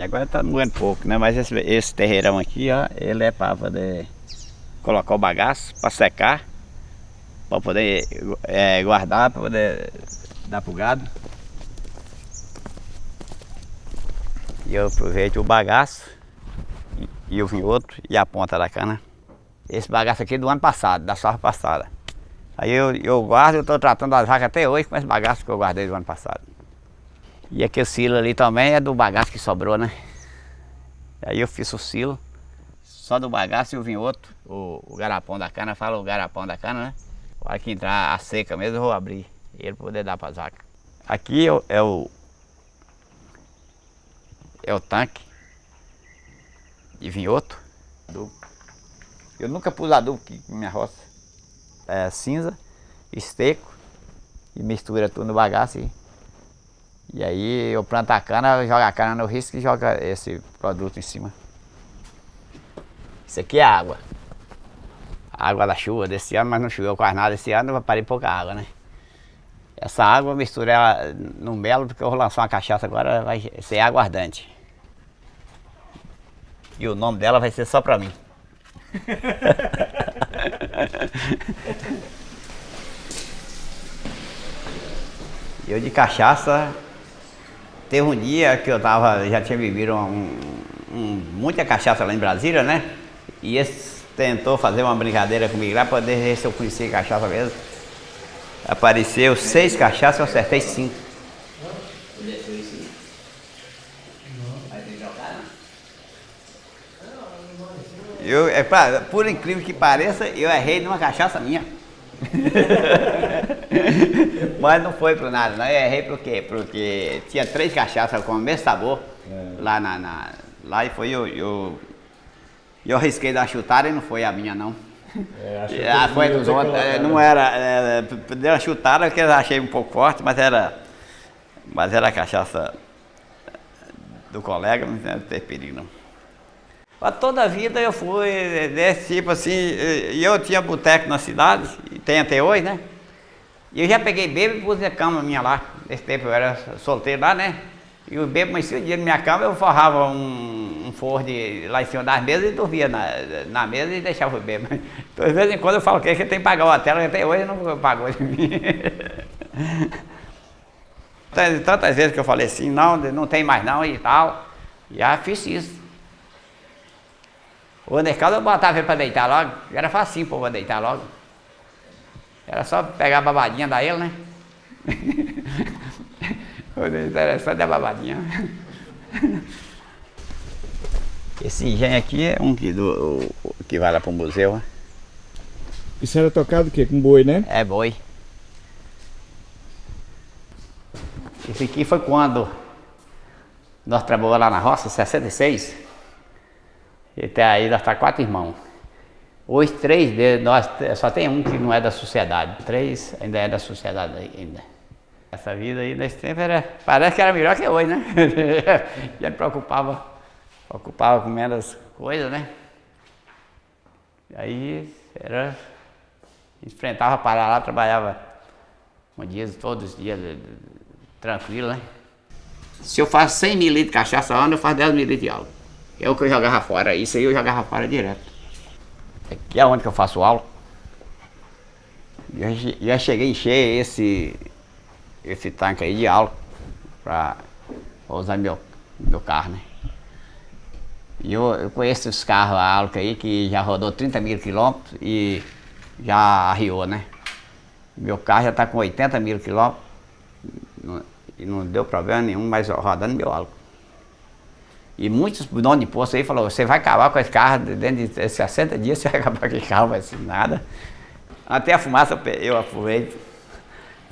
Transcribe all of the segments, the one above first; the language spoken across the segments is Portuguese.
E agora tá moendo pouco, né? Mas esse, esse terreirão aqui, ó, ele é para poder colocar o bagaço, para secar, para poder é, guardar, para poder dar pro gado. E eu aproveito o bagaço e o vinhoto e a ponta da cana. Esse bagaço aqui é do ano passado, da safra passada. Aí eu, eu guardo, eu estou tratando as vacas até hoje com esse bagaço que eu guardei do ano passado. E aquele silo ali também é do bagaço que sobrou, né? Aí eu fiz o silo, só do bagaço e o vinhoto, o, o garapão da cana, fala o garapão da cana, né? Para que entrar a seca mesmo, eu vou abrir ele poder dar para as vacas. Aqui é o, é o, é o tanque de vinhoto. Eu nunca pus adubo aqui na minha roça. É cinza, esteco e mistura tudo no bagaço. E, e aí eu planto a cana, jogo a cana no risco e jogo esse produto em cima. Isso aqui é água. água da chuva desse ano, mas não choveu quase nada esse ano, eu parei pouca água, né? Essa água eu misturei ela no melo, porque eu vou lançar uma cachaça agora, vai ser aguardante. E o nome dela vai ser só pra mim. eu de cachaça, teve um dia que eu tava, já tinha bebido um, um, muita cachaça lá em Brasília, né? E esse tentou fazer uma brincadeira comigo lá para ver se eu conhecia cachaça mesmo. Apareceu seis cachaças, eu acertei cinco. Eu, é, pra, por incrível que pareça, eu errei numa cachaça minha. Mas não foi por nada, não. Eu errei por quê? Porque tinha três cachaças com o mesmo sabor é. lá, na, na, lá e foi eu, eu, eu arrisquei dar chutada e não foi a minha não. É, ah, foi dos outros, é, não era, é, deu uma chutada que eu achei um pouco forte, mas era, mas era a cachaça do colega, não tem perigo não. Mas toda a vida eu fui desse tipo assim, e eu tinha boteco na cidade, e tem até hoje, né? E eu já peguei bebo e pus a cama minha lá. Nesse tempo eu era solteiro lá, né? E o bebo amanhecia o dia na minha cama, eu forrava um, um forro de, lá em cima das mesas e dormia na, na mesa e deixava o bebo. Então, de vez em quando eu falo que é que tem que pagar o hotel, até hoje não pagou de mim. Tantas vezes que eu falei assim, não, não tem mais não e tal. Já fiz isso. O mercado eu botava ele para deitar logo, era facinho para deitar logo. Era só pegar a babadinha da ele, né? o interessante é a babadinha. Esse engenho aqui é um que, do, que vai lá para o museu. Né? Isso era tocado o quê? Com boi, né? É boi. Esse aqui foi quando nós trabalhamos lá na roça, 66. Até aí nós tá quatro irmãos. Hoje três deles, nós, só tem um que não é da sociedade. Três ainda é da sociedade ainda. Essa vida aí nesse tempo era, parece que era melhor que hoje, né? Já me preocupava, preocupava com menos coisas, né? E aí era, enfrentava parar lá, trabalhava um dia, todos os dias, tranquilo, né? Se eu faço 100 mil litros de cachaça ano, eu faço 10 mil litros de álcool. É o que eu jogava fora. Isso aí eu jogava fora direto. Aqui é onde que eu faço aula. Já, já cheguei a encher esse, esse tanque aí de álcool para usar meu, meu carro, né? E eu, eu conheço os carros a álcool aí que já rodou 30 mil quilômetros e já arriou, né? Meu carro já está com 80 mil quilômetros e não deu problema nenhum, mas rodando meu álcool. E muitos donos de posto aí falaram, você vai acabar com esse carro dentro de 60 dias, você vai acabar com esse carro, vai ser nada. Até a fumaça eu aproveito.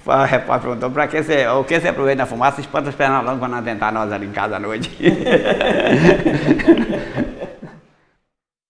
O repórter perguntou, para que você, o que você aproveita na fumaça? Espanta os pernalongos quando tentar nós ali em casa à noite.